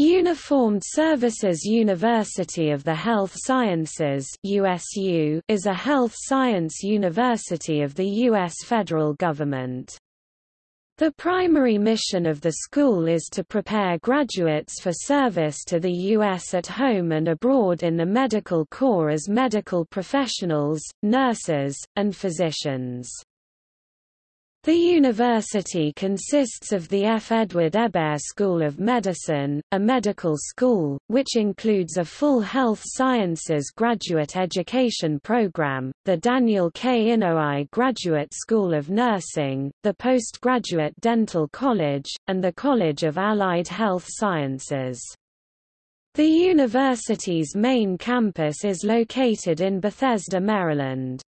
Uniformed Services University of the Health Sciences USU is a health science university of the U.S. federal government. The primary mission of the school is to prepare graduates for service to the U.S. at home and abroad in the medical corps as medical professionals, nurses, and physicians. The university consists of the F. Edward Hebert School of Medicine, a medical school, which includes a full health sciences graduate education program, the Daniel K. Inouye Graduate School of Nursing, the Postgraduate Dental College, and the College of Allied Health Sciences. The university's main campus is located in Bethesda, Maryland.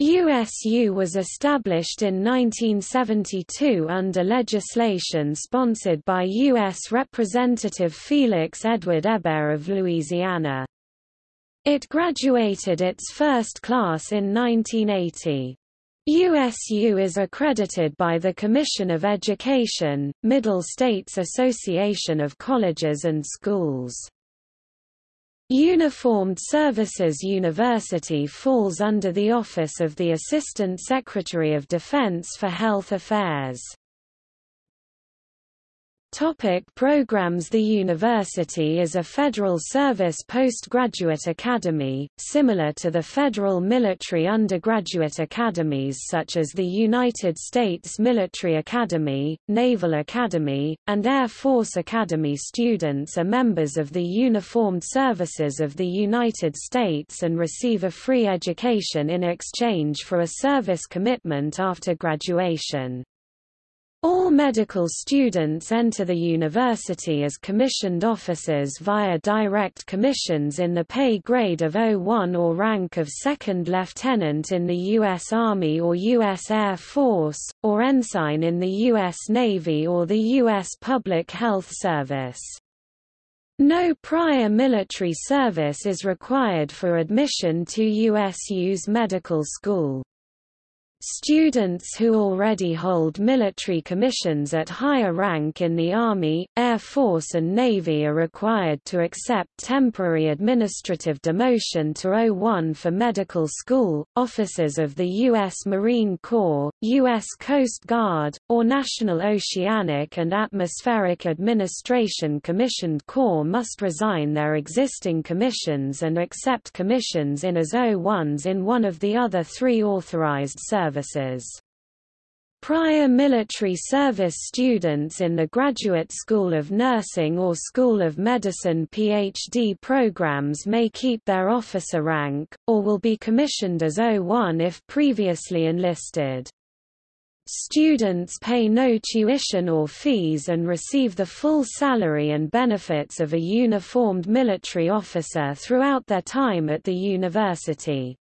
USU was established in 1972 under legislation sponsored by U.S. Representative Felix Edward Hebert of Louisiana. It graduated its first class in 1980. USU is accredited by the Commission of Education, Middle States Association of Colleges and Schools. Uniformed Services University falls under the Office of the Assistant Secretary of Defense for Health Affairs. Topic programs The university is a federal service postgraduate academy, similar to the federal military undergraduate academies such as the United States Military Academy, Naval Academy, and Air Force Academy students are members of the Uniformed Services of the United States and receive a free education in exchange for a service commitment after graduation. All medical students enter the university as commissioned officers via direct commissions in the pay grade of 01 or rank of second lieutenant in the U.S. Army or U.S. Air Force, or ensign in the U.S. Navy or the U.S. Public Health Service. No prior military service is required for admission to USU's medical school. Students who already hold military commissions at higher rank in the Army, Air Force and Navy are required to accept temporary administrative demotion to O1 for medical school, officers of the U.S. Marine Corps, U.S. Coast Guard, or National Oceanic and Atmospheric Administration commissioned corps must resign their existing commissions and accept commissions in as O1s in one of the other three authorized services services. Prior military service students in the Graduate School of Nursing or School of Medicine PhD programs may keep their officer rank, or will be commissioned as O1 if previously enlisted. Students pay no tuition or fees and receive the full salary and benefits of a uniformed military officer throughout their time at the university.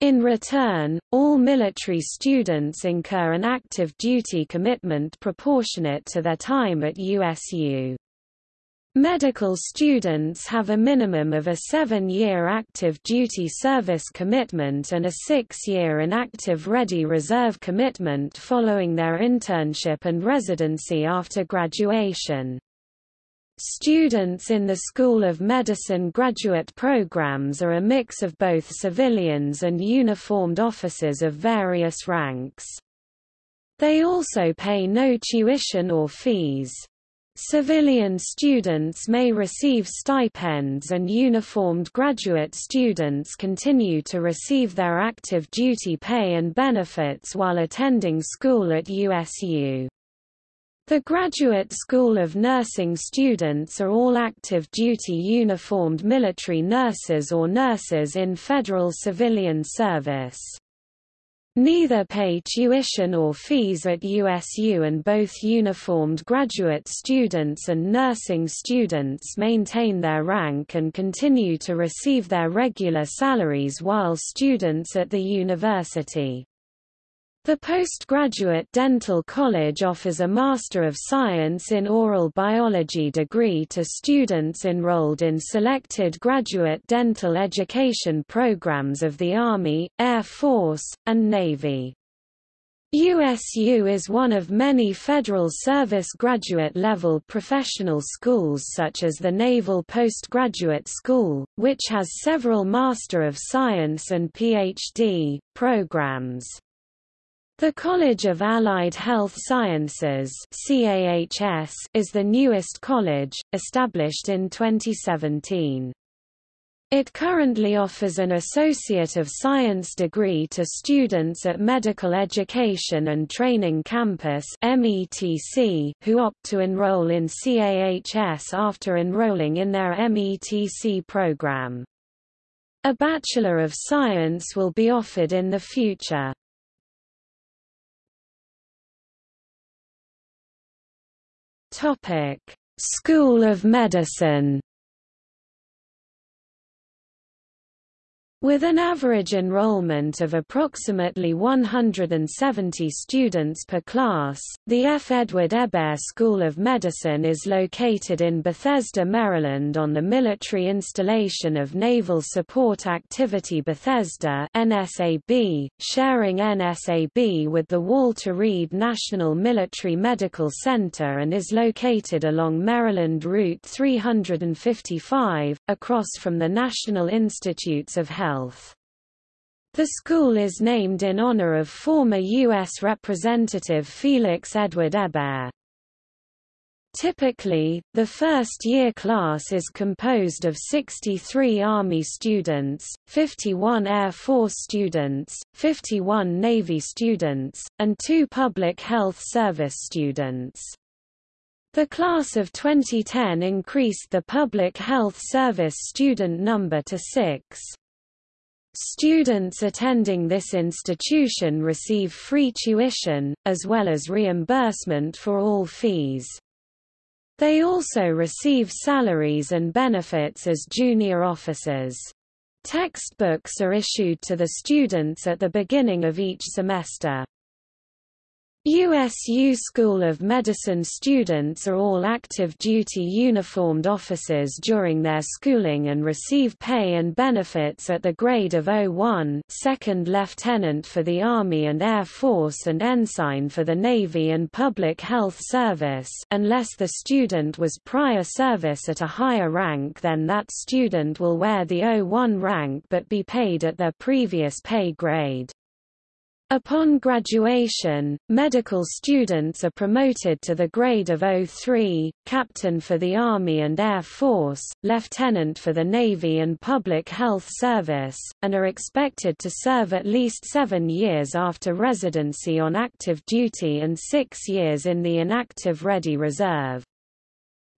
In return, all military students incur an active duty commitment proportionate to their time at USU. Medical students have a minimum of a seven-year active duty service commitment and a six-year inactive ready reserve commitment following their internship and residency after graduation. Students in the School of Medicine graduate programs are a mix of both civilians and uniformed officers of various ranks. They also pay no tuition or fees. Civilian students may receive stipends and uniformed graduate students continue to receive their active duty pay and benefits while attending school at USU. The Graduate School of Nursing students are all active duty uniformed military nurses or nurses in federal civilian service. Neither pay tuition or fees at USU and both uniformed graduate students and nursing students maintain their rank and continue to receive their regular salaries while students at the university. The postgraduate dental college offers a Master of Science in Oral Biology degree to students enrolled in selected graduate dental education programs of the Army, Air Force, and Navy. USU is one of many Federal Service graduate-level professional schools such as the Naval Postgraduate School, which has several Master of Science and Ph.D. programs. The College of Allied Health Sciences CAHS, is the newest college, established in 2017. It currently offers an Associate of Science degree to students at Medical Education and Training Campus who opt to enroll in CAHS after enrolling in their METC program. A Bachelor of Science will be offered in the future. School of Medicine With an average enrollment of approximately 170 students per class, the F. Edward Hebert School of Medicine is located in Bethesda, Maryland on the Military Installation of Naval Support Activity Bethesda NSAB, sharing NSAB with the Walter Reed National Military Medical Center and is located along Maryland Route 355, across from the National Institutes of Health. Health. The school is named in honor of former U.S. Representative Felix Edward Hebert. Typically, the first-year class is composed of 63 Army students, 51 Air Force students, 51 Navy students, and two Public Health Service students. The class of 2010 increased the Public Health Service student number to six. Students attending this institution receive free tuition, as well as reimbursement for all fees. They also receive salaries and benefits as junior officers. Textbooks are issued to the students at the beginning of each semester. USU School of Medicine students are all active-duty uniformed officers during their schooling and receive pay and benefits at the grade of 01 second lieutenant for the Army and Air Force and ensign for the Navy and Public Health Service unless the student was prior service at a higher rank then that student will wear the 01 rank but be paid at their previous pay grade. Upon graduation, medical students are promoted to the grade of O3, captain for the Army and Air Force, lieutenant for the Navy and Public Health Service, and are expected to serve at least seven years after residency on active duty and six years in the inactive Ready Reserve.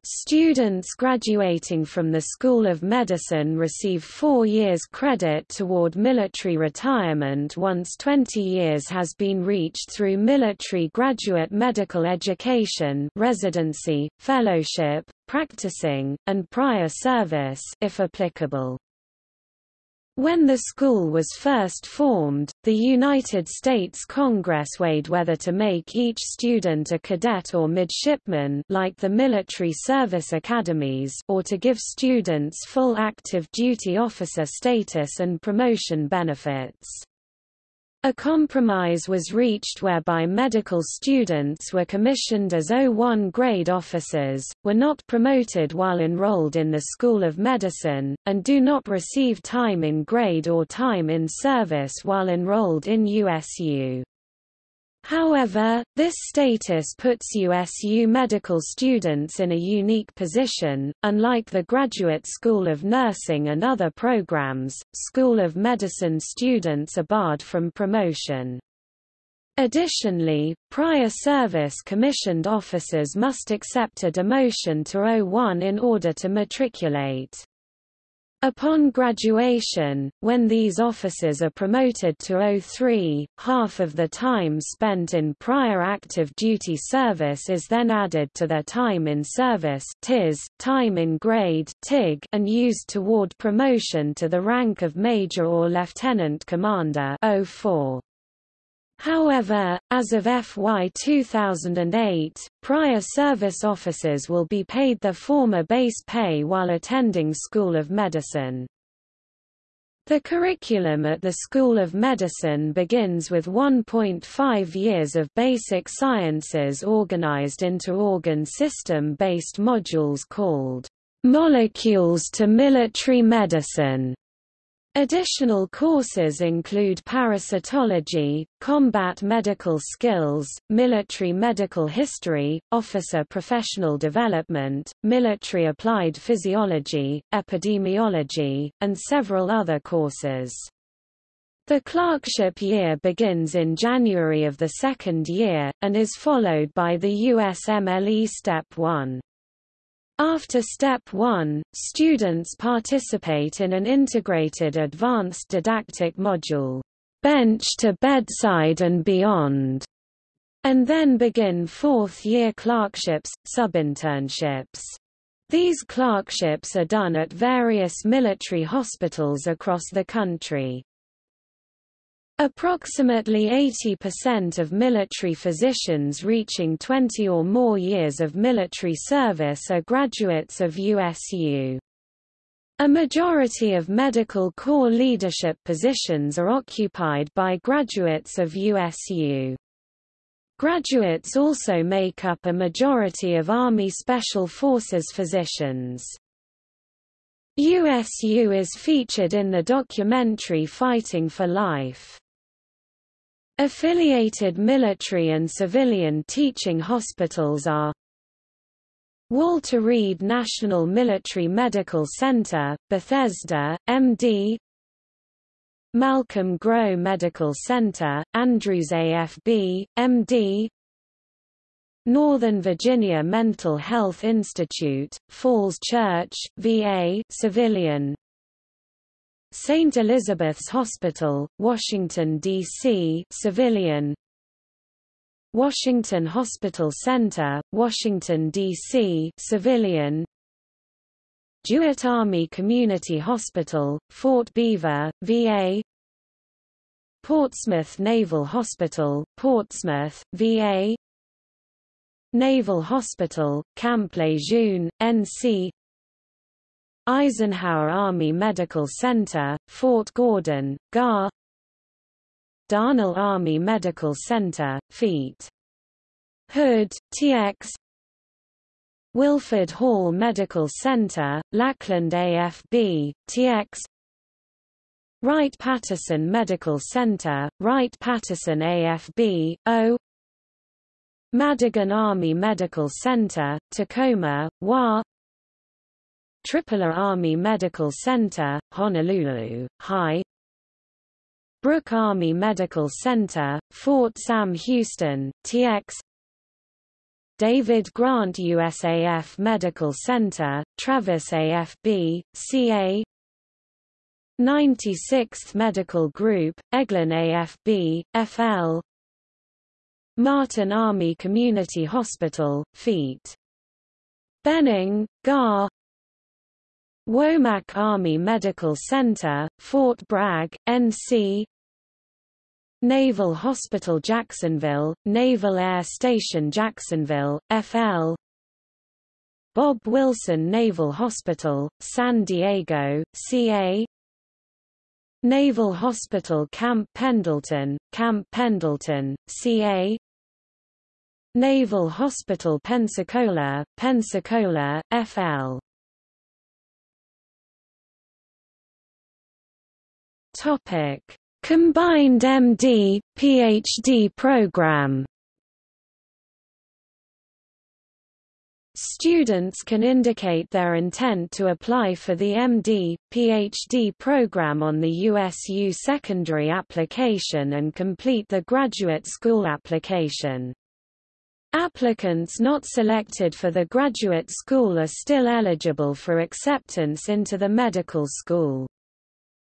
Students graduating from the School of Medicine receive four years credit toward military retirement once 20 years has been reached through military graduate medical education residency, fellowship, practicing, and prior service if applicable. When the school was first formed, the United States Congress weighed whether to make each student a cadet or midshipman like the military service academies or to give students full active duty officer status and promotion benefits. A compromise was reached whereby medical students were commissioned as O1 grade officers, were not promoted while enrolled in the School of Medicine, and do not receive time in grade or time in service while enrolled in USU. However, this status puts USU medical students in a unique position. Unlike the Graduate School of Nursing and other programs, School of Medicine students are barred from promotion. Additionally, prior service commissioned officers must accept a demotion to O1 in order to matriculate. Upon graduation, when these officers are promoted to O3, half of the time spent in prior active duty service is then added to their time in service TIS, time in grade TIG, and used toward promotion to the rank of major or lieutenant commander 04. However, as of FY 2008, prior service officers will be paid their former base pay while attending School of Medicine. The curriculum at the School of Medicine begins with 1.5 years of basic sciences organized into organ system-based modules called Molecules to Military Medicine. Additional courses include parasitology, combat medical skills, military medical history, officer professional development, military applied physiology, epidemiology, and several other courses. The clerkship year begins in January of the second year, and is followed by the USMLE Step 1. After Step 1, students participate in an integrated advanced didactic module, Bench to Bedside and Beyond, and then begin fourth-year clerkships, subinternships. These clerkships are done at various military hospitals across the country. Approximately 80% of military physicians reaching 20 or more years of military service are graduates of USU. A majority of medical corps leadership positions are occupied by graduates of USU. Graduates also make up a majority of Army Special Forces physicians. USU is featured in the documentary Fighting for Life. Affiliated military and civilian teaching hospitals are Walter Reed National Military Medical Center, Bethesda, MD Malcolm Grow Medical Center, Andrews AFB, MD Northern Virginia Mental Health Institute, Falls Church, VA civilian St. Elizabeth's Hospital, Washington, D.C. civilian Washington Hospital Center, Washington, D.C. civilian DeWitt Army Community Hospital, Fort Belvoir, VA Portsmouth Naval Hospital, Portsmouth, VA Naval Hospital, Camp Lejeune, NC Eisenhower Army Medical Center, Fort Gordon, GAR. Darnall Army Medical Center, Feet. Hood, TX Wilford Hall Medical Center, Lackland AFB, TX Wright-Patterson Medical Center, Wright-Patterson AFB, O. Madigan Army Medical Center, Tacoma, WA Tripler Army Medical Center, Honolulu, High Brooke Army Medical Center, Fort Sam Houston, TX David Grant USAF Medical Center, Travis AFB, CA 96th Medical Group, Eglin AFB, FL Martin Army Community Hospital, Feet. Benning, GAR Womack Army Medical Center, Fort Bragg, NC Naval Hospital Jacksonville, Naval Air Station Jacksonville, FL Bob Wilson Naval Hospital, San Diego, CA Naval Hospital Camp Pendleton, Camp Pendleton, CA Naval Hospital Pensacola, Pensacola, FL Topic: Combined MD PhD program. Students can indicate their intent to apply for the MD, PhD program on the USU secondary application and complete the graduate school application. Applicants not selected for the graduate school are still eligible for acceptance into the medical school.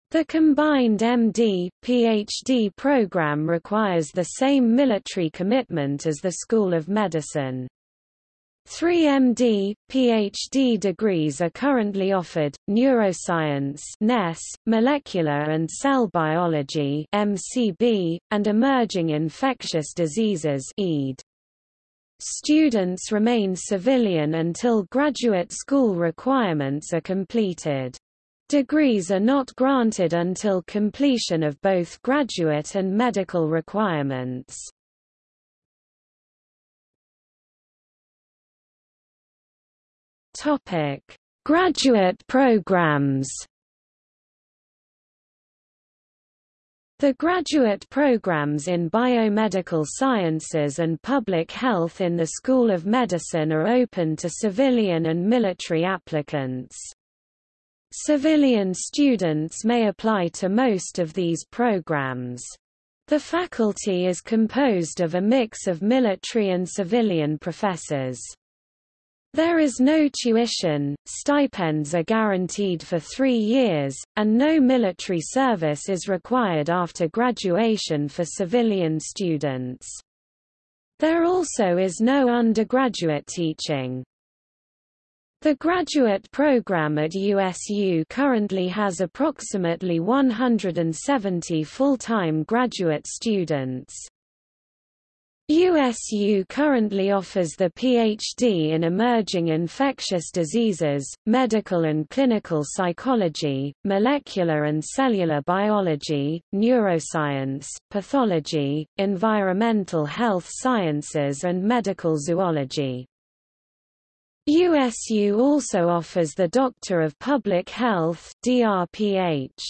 The combined MD, PhD program requires the same military commitment as the School of Medicine. Three MD, PhD degrees are currently offered, neuroscience molecular and cell biology MCB, and emerging infectious diseases. Students remain civilian until graduate school requirements are completed. Degrees are not granted until completion of both graduate and medical requirements. Topic: Graduate programs. The graduate programs in biomedical sciences and public health in the School of Medicine are open to civilian and military applicants. Civilian students may apply to most of these programs. The faculty is composed of a mix of military and civilian professors. There is no tuition, stipends are guaranteed for three years, and no military service is required after graduation for civilian students. There also is no undergraduate teaching. The graduate program at USU currently has approximately 170 full-time graduate students. USU currently offers the PhD in Emerging Infectious Diseases, Medical and Clinical Psychology, Molecular and Cellular Biology, Neuroscience, Pathology, Environmental Health Sciences and Medical Zoology. USU also offers the Doctor of Public Health DRPH.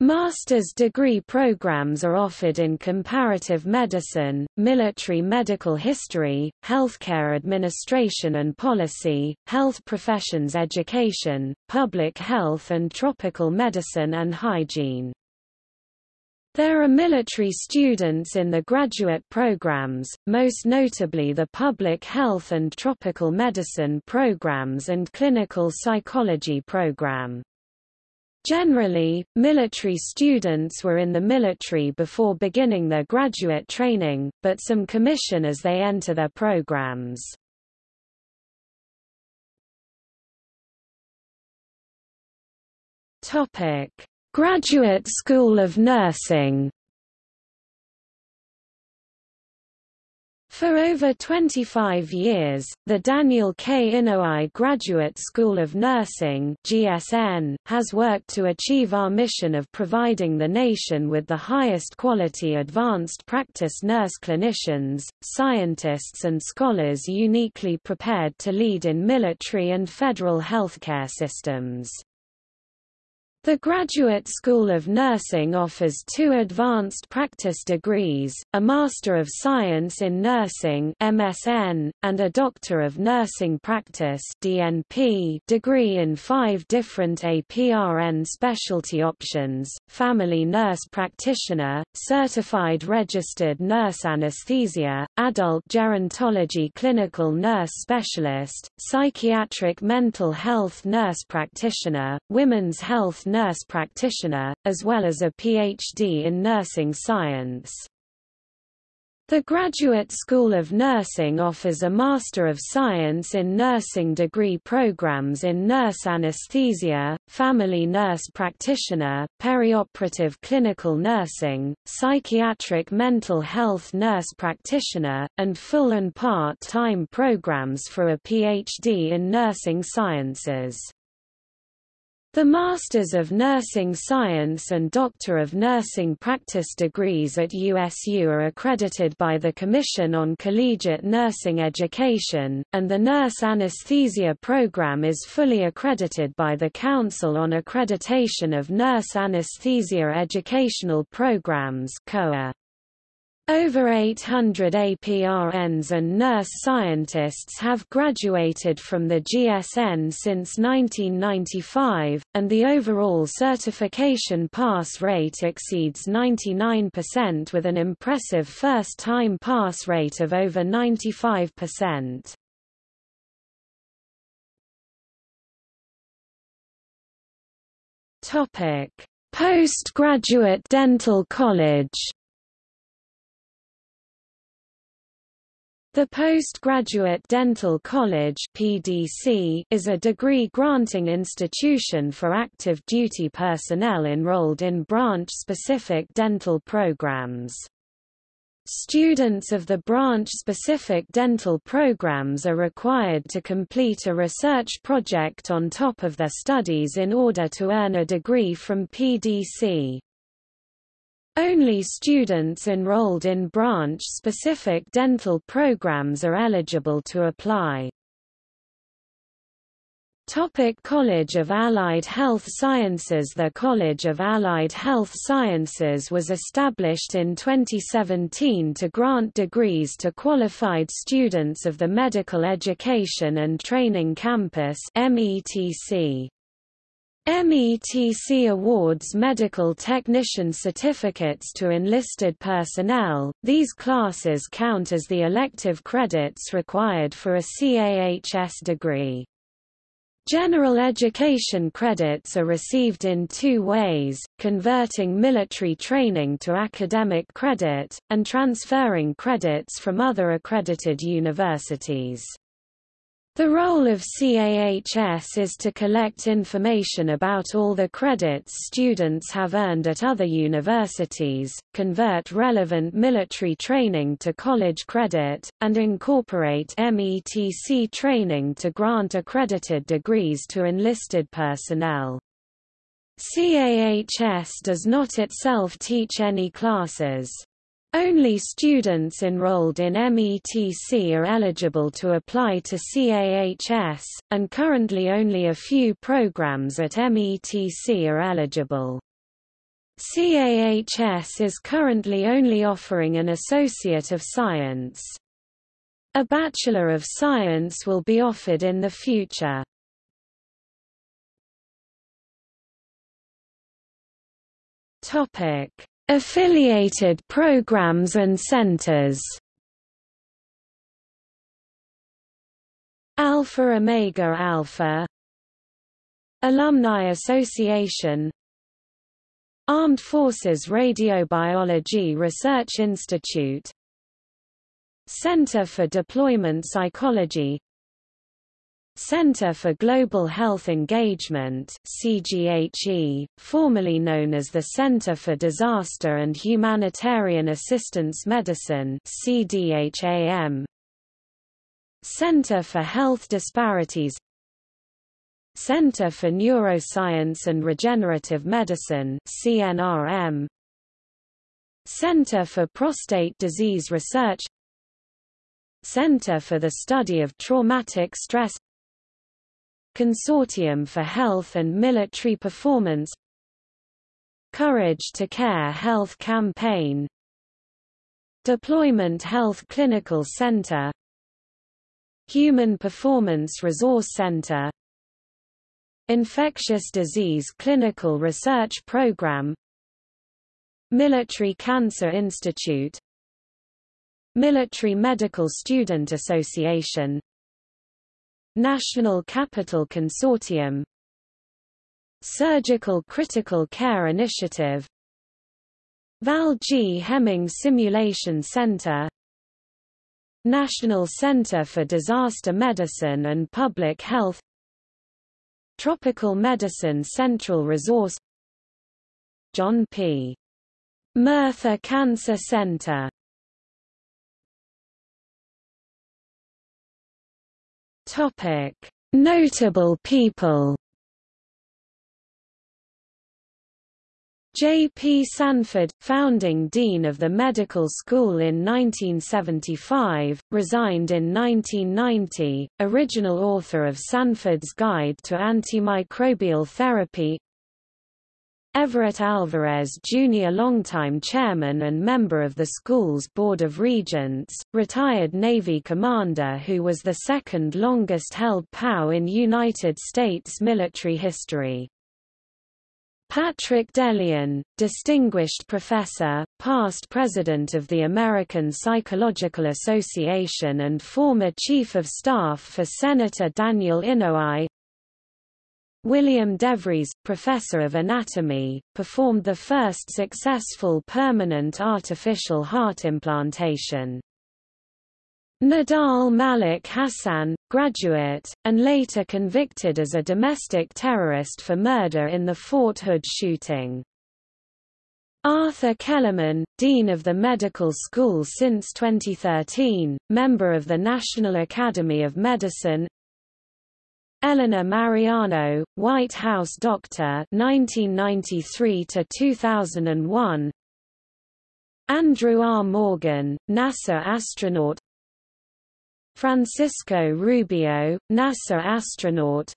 Master's degree programs are offered in comparative medicine, military medical history, healthcare administration and policy, health professions education, public health and tropical medicine and hygiene. There are military students in the graduate programs, most notably the public health and tropical medicine programs and clinical psychology program. Generally, military students were in the military before beginning their graduate training, but some commission as they enter their programs. Graduate School of Nursing For over 25 years, the Daniel K. Inouye Graduate School of Nursing GSN, has worked to achieve our mission of providing the nation with the highest quality advanced practice nurse clinicians, scientists and scholars uniquely prepared to lead in military and federal healthcare systems. The Graduate School of Nursing offers two advanced practice degrees, a Master of Science in Nursing MSN, and a Doctor of Nursing Practice DNP degree in five different APRN specialty options, Family Nurse Practitioner, Certified Registered Nurse Anesthesia, Adult Gerontology Clinical Nurse Specialist, Psychiatric Mental Health Nurse Practitioner, Women's Health nurse practitioner, as well as a PhD in nursing science. The Graduate School of Nursing offers a Master of Science in Nursing degree programs in nurse anesthesia, family nurse practitioner, perioperative clinical nursing, psychiatric mental health nurse practitioner, and full and part-time programs for a PhD in nursing sciences. The Masters of Nursing Science and Doctor of Nursing Practice degrees at USU are accredited by the Commission on Collegiate Nursing Education, and the Nurse Anesthesia Program is fully accredited by the Council on Accreditation of Nurse Anesthesia Educational Programs COA. Over 800 APRNs and nurse scientists have graduated from the GSN since 1995, and the overall certification pass rate exceeds 99% with an impressive first-time pass rate of over 95%. Postgraduate Dental College The Postgraduate Dental College (PDC) is a degree-granting institution for active duty personnel enrolled in branch-specific dental programs. Students of the branch-specific dental programs are required to complete a research project on top of their studies in order to earn a degree from PDC. Only students enrolled in branch-specific dental programs are eligible to apply. Topic College of Allied Health Sciences The College of Allied Health Sciences was established in 2017 to grant degrees to qualified students of the Medical Education and Training Campus METC. METC awards medical technician certificates to enlisted personnel. These classes count as the elective credits required for a CAHS degree. General education credits are received in two ways, converting military training to academic credit, and transferring credits from other accredited universities. The role of CAHS is to collect information about all the credits students have earned at other universities, convert relevant military training to college credit, and incorporate METC training to grant accredited degrees to enlisted personnel. CAHS does not itself teach any classes. Only students enrolled in METC are eligible to apply to CAHS, and currently only a few programs at METC are eligible. CAHS is currently only offering an Associate of Science. A Bachelor of Science will be offered in the future. Topic Affiliated programs and centers. Alpha Omega Alpha. Alumni Association. Armed Forces Radiobiology Research Institute. Center for Deployment Psychology Center for Global Health Engagement CGHE, formerly known as the Center for Disaster and Humanitarian Assistance Medicine CDHAM Center for Health Disparities. Center for Neuroscience and Regenerative Medicine CNRM Center for Prostate Disease Research. Center for the Study of Traumatic Stress Consortium for Health and Military Performance. Courage to Care Health Campaign. Deployment Health Clinical Center. Human Performance Resource Center. Infectious Disease Clinical Research Program. Military Cancer Institute. Military Medical Student Association National Capital Consortium. Surgical Critical Care Initiative. Val G. Hemming Simulation Center. National Center for Disaster Medicine and Public Health. Tropical Medicine Central Resource. John P. Murtha Cancer Center Topic: Notable people. J. P. Sanford, founding dean of the medical school in 1975, resigned in 1990, original author of Sanford's Guide to Antimicrobial Therapy Everett Alvarez Jr. longtime chairman and member of the school's Board of Regents, retired Navy commander who was the second longest-held POW in United States military history. Patrick DeLeon, distinguished professor, past president of the American Psychological Association and former chief of staff for Senator Daniel Inouye William DeVries, professor of anatomy, performed the first successful permanent artificial heart implantation. Nidal Malik Hasan, graduate, and later convicted as a domestic terrorist for murder in the Fort Hood shooting. Arthur Kellermann, Dean of the Medical School since 2013, member of the National Academy of Medicine Eleanor Mariano, White House doctor 1993 to 2001 Andrew R. Morgan, NASA astronaut Francisco Rubio, NASA astronaut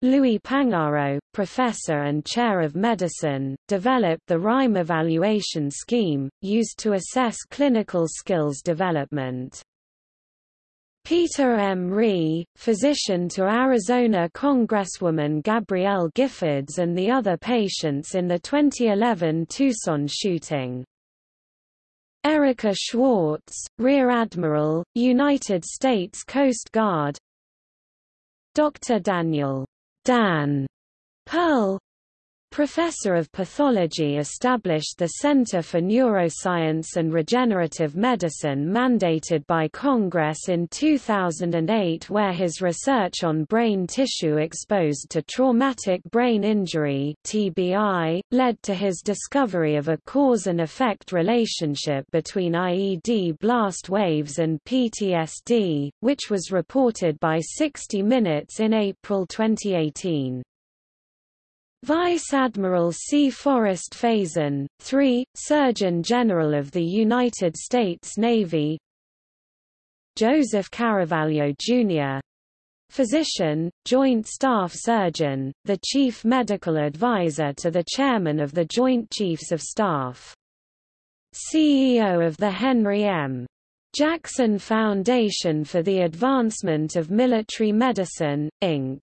Louis Pangaro, professor and chair of medicine, developed the RIME evaluation scheme, used to assess clinical skills development. Peter M. Rhee, physician to Arizona Congresswoman Gabrielle Giffords and the other patients in the 2011 Tucson shooting. Erica Schwartz, Rear Admiral, United States Coast Guard Dr. Daniel Dan Perl Professor of Pathology established the Center for Neuroscience and Regenerative Medicine mandated by Congress in 2008 where his research on brain tissue exposed to traumatic brain injury TBI, led to his discovery of a cause and effect relationship between IED blast waves and PTSD, which was reported by 60 Minutes in April 2018. Vice Admiral C. Forrest Faison, 3, Surgeon General of the United States Navy Joseph Caravalho, Jr. Physician, Joint Staff Surgeon, the Chief Medical Advisor to the Chairman of the Joint Chiefs of Staff. CEO of the Henry M. Jackson Foundation for the Advancement of Military Medicine, Inc.